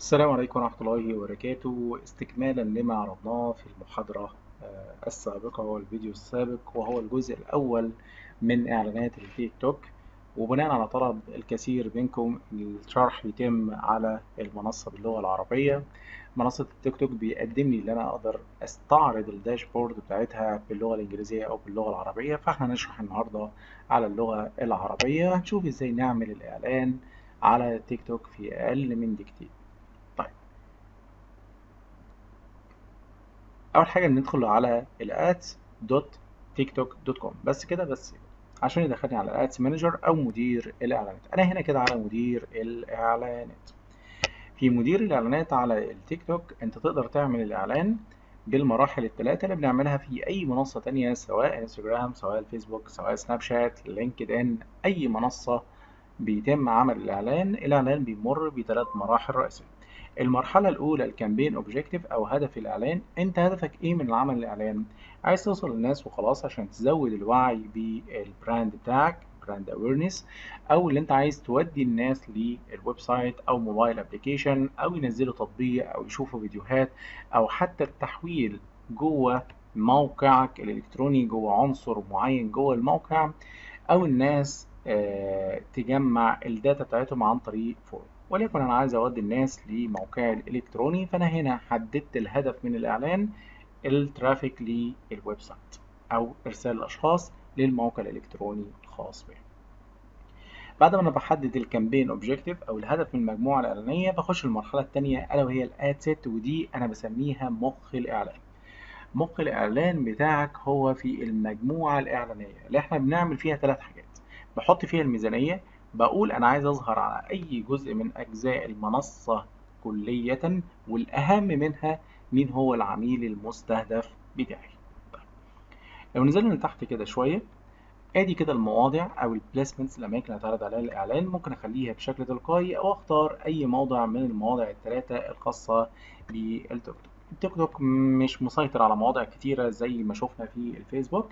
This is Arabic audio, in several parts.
السلام عليكم ورحمة الله وبركاته. استكمالا لما عرضناه في المحاضرة آه، السابقة والفيديو السابق وهو الجزء الأول من إعلانات التيك توك. وبناء على طلب الكثير منكم الشرح يتم على المنصة باللغة العربية. منصة التيك توك بيقدم لي أنا أقدر أستعرض الداشبورد بتاعتها باللغة الإنجليزية أو باللغة العربية. فإحنا هنشرح النهاردة على اللغة العربية. هنشوف إزاي نعمل الإعلان على تيك توك في أقل من دقيقتين. أول حاجة ندخل على ال ads.tiktok.com بس كده بس عشان يدخلني على ال ads manager أو مدير الإعلانات. أنا هنا كده على مدير الإعلانات. في مدير الإعلانات على التيك توك أنت تقدر تعمل الإعلان بالمراحل الثلاثه اللي بنعملها في أي منصة تانية سواء انستجرام سواء الفيسبوك سواء سناب شات LinkedIn أي منصة بيتم عمل الإعلان. الإعلان بيمر بثلاث مراحل رئيسية. المرحلة الأولى ال campaign objective أو هدف الإعلان أنت هدفك إيه من العمل الإعلان؟ عايز توصل للناس وخلاص عشان تزود الوعي بال brand بتاعك brand awareness أو اللي أنت عايز تودي الناس لل website أو mobile application أو ينزلوا تطبيق أو يشوفوا فيديوهات أو حتى التحويل جوه موقعك الإلكتروني جوه عنصر معين جوه الموقع أو الناس آه تجمع ال data بتاعتهم عن طريق form وليكن أنا عايز أودي الناس لموقعي الالكتروني فأنا هنا حددت الهدف من الإعلان ال traffic لل website أو إرسال الأشخاص للموقع الإلكتروني الخاص به بعد ما أنا بحدد ال campaign objective أو الهدف من المجموعة الإعلانية بخش المرحلة الثانية ألا وهي ال ad set ودي أنا بسميها مخ الإعلان. مخ الإعلان بتاعك هو في المجموعة الإعلانية اللي إحنا بنعمل فيها ثلاث حاجات. بحط فيها الميزانية بقول أنا عايز أظهر على أي جزء من أجزاء المنصة كلية والأهم منها مين هو العميل المستهدف بتاعي طيب. لو نزلنا لتحت كده شوية آدي كده المواضع أو البليسمنتس الاماكن اللي هتعرض عليها الاعلان ممكن أخليها بشكل تلقائي أو أختار أي موضع من المواضع الثلاثه الخاصة بالتيك توك التيك توك مش مسيطر على مواضع كتيرة زي ما شفنا في الفيسبوك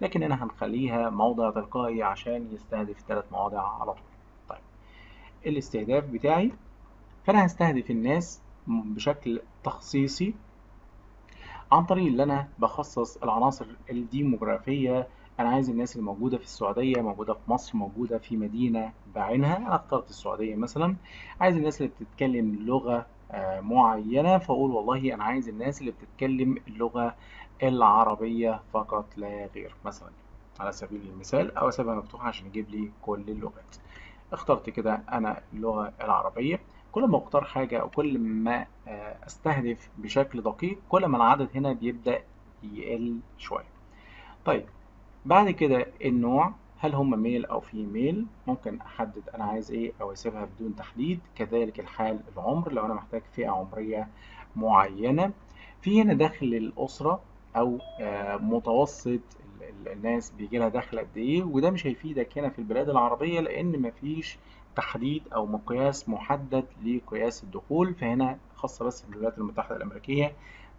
لكن هنا هنخليها موضع تلقائي عشان يستهدف ثلاث مواضع على طول. طيب الاستهداف بتاعي فأنا هستهدف الناس بشكل تخصيصي عن طريق اللي أنا بخصص العناصر الديموغرافية. أنا عايز الناس اللي موجودة في السعودية موجودة في مصر موجودة في مدينة بعينها. أنا اخترت السعودية مثلا. عايز الناس اللي بتتكلم لغة معينة فأقول والله أنا عايز الناس اللي بتتكلم اللغة العربية فقط لا غير مثلا على سبيل المثال أو اسيبها مفتوحه عشان يجيب لي كل اللغات. اخترت كده أنا اللغة العربية. كل ما أختار حاجة أو كل ما أستهدف بشكل دقيق كل ما العدد هنا بيبدأ يقل شوية. طيب بعد كده النوع هل هم ميل أو فيميل ممكن أحدد أنا عايز إيه أو أسيبها بدون تحديد. كذلك الحال العمر لو أنا محتاج فئة عمرية معينة. في هنا دخل الأسرة أو متوسط الناس بيجي لها دخل قد إيه. وده مش هيفيدك هنا في البلاد العربية لأن مفيش تحديد أو مقياس محدد لقياس الدخول. فهنا خاصة بس بالولايات المتحدة الأمريكية.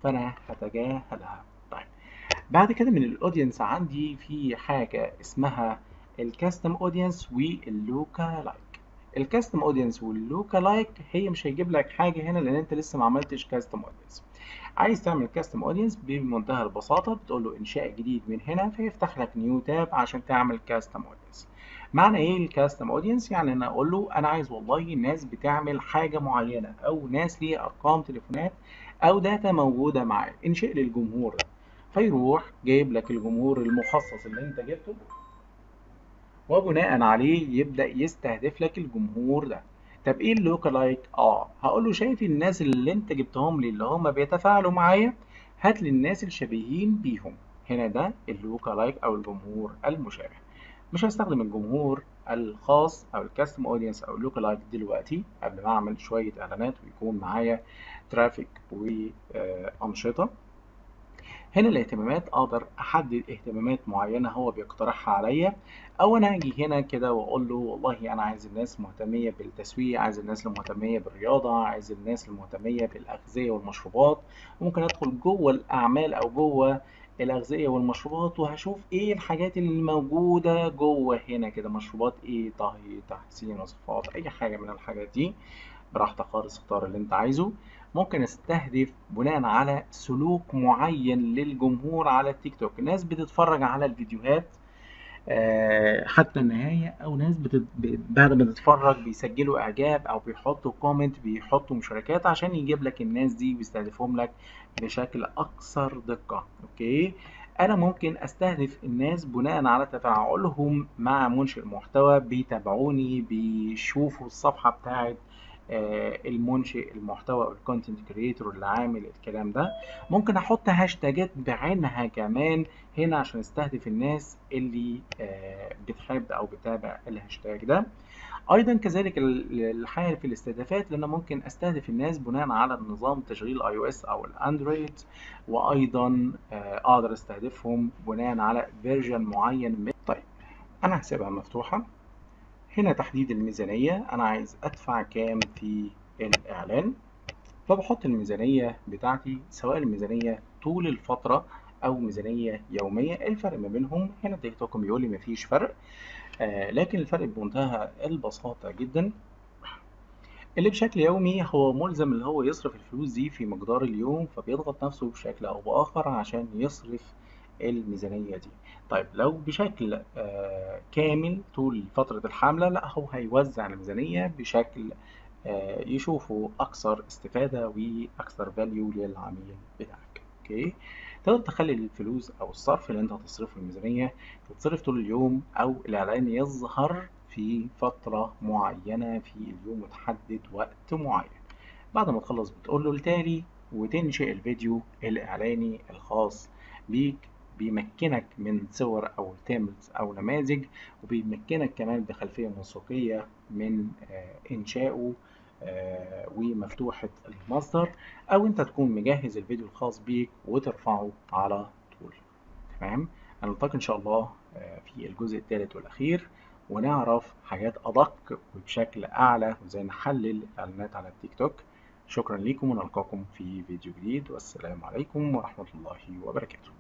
فأنا هتجاهلها. طيب بعد كده من ال audience عندي في حاجة اسمها ال custom audience وال lookalike ال custom audience وال lookalike هي مش هيجيب لك حاجة هنا لأن أنت لسه ما عملتش custom audience عايز تعمل custom audience بمنتهى البساطة بتقول له إنشاء جديد من هنا فيفتح لك new tab عشان تعمل custom audience معنى إيه ال custom audience يعني أنا أقول له أنا عايز والله ناس بتعمل حاجة معينة أو ناس ليها أرقام تليفونات أو data موجودة معايا. انشئ للجمهور فيروح جايب لك الجمهور المخصص اللي أنت جبته وبناء عليه يبدأ يستهدف لك الجمهور ده. طب إيه ال lookalike آه هقول له شايف الناس اللي أنت جبتهم لي اللي هم بيتفاعلوا معايا هات لي الناس الشبيهين بيهم. هنا ده ال lookalike أو الجمهور المشابه. مش هستخدم الجمهور الخاص أو ال custom audience أو ال lookalike دلوقتي قبل ما أعمل شوية إعلانات ويكون معايا ترافيك وانشطه هنا الاهتمامات أقدر أحدد اهتمامات معينة هو بيقترحها عليا أو أنا أجي هنا كده وأقول له والله أنا عايز الناس مهتمية بالتسويق عايز الناس المهتمية بالرياضة عايز الناس المهتمية بالأغذية والمشروبات ممكن أدخل جوه الأعمال أو جوه الأغذية والمشروبات وهشوف إيه الحاجات اللي موجودة جوه هنا كده مشروبات إيه طهي تحسين وصفات أي حاجة من الحاجات دي. براحتك خالص اختار اللي أنت عايزه. ممكن استهدف بناء على سلوك معين للجمهور على التيك توك. ناس بتتفرج على الفيديوهات آه، حتى النهاية أو ناس بتت... بعد ما تتفرج بيسجلوا إعجاب أو بيحطوا comment بيحطوا مشاركات عشان يجيب لك الناس دي ويستهدفهم لك بشكل أكثر دقة. أوكي؟ أنا ممكن أستهدف الناس بناء على تفاعلهم مع منشئ المحتوى بيتابعوني بيشوفوا الصفحة بتاعت المنشئ المحتوى ال content creator اللي عامل الكلام ده. ممكن أحط هاشتاجات بعينها كمان هنا عشان أستهدف الناس اللي آه، بتحب أو بتابع الهاشتاج ده. أيضا كذلك ال- الحال في الاستهدافات لأن ممكن أستهدف الناس بناء على النظام تشغيل iOS أو الأندرويد وأيضا آه، أقدر أستهدفهم بناء على version معين من طيب أنا هسيبها مفتوحة. هنا تحديد الميزانية. أنا عايز أدفع كام في الإعلان؟ فبحط الميزانية بتاعتي سواء الميزانية طول الفترة أو ميزانية يومية. الفرق ما بينهم هنا تيك توك بيقول لي مفيش فرق. آه لكن الفرق بمنتهى البساطة جدا. اللي بشكل يومي هو ملزم اللي هو يصرف الفلوس دي في مقدار اليوم فبيضغط نفسه بشكل أو بآخر عشان يصرف الميزانية دي. طيب لو بشكل آه كامل طول فترة الحملة لا هو هيوزع الميزانية بشكل آه يشوفه أكثر استفادة وأكثر value للعميل بتاعك. أوكي؟ تقدر تخلي الفلوس أو الصرف اللي أنت هتصرفه الميزانية تتصرف طول اليوم أو الإعلان يظهر في فترة معينة في اليوم وتحدد وقت معين. بعد ما تخلص بتقول له التالي وتنشئ الفيديو الإعلاني الخاص بيك بيمكنك من صور أو templates أو نماذج وبيمكنك كمان بخلفية موسيقية من آه، إنشائه آه، ومفتوحة المصدر أو أنت تكون مجهز الفيديو الخاص بيك وترفعه على طول. تمام؟ هنلتقي إن شاء الله آه، في الجزء الثالث والأخير ونعرف حاجات أدق وبشكل أعلى وإزاي نحلل الإعلانات على التيك توك. شكرا لكم ونلقاكم في فيديو جديد والسلام عليكم ورحمة الله وبركاته.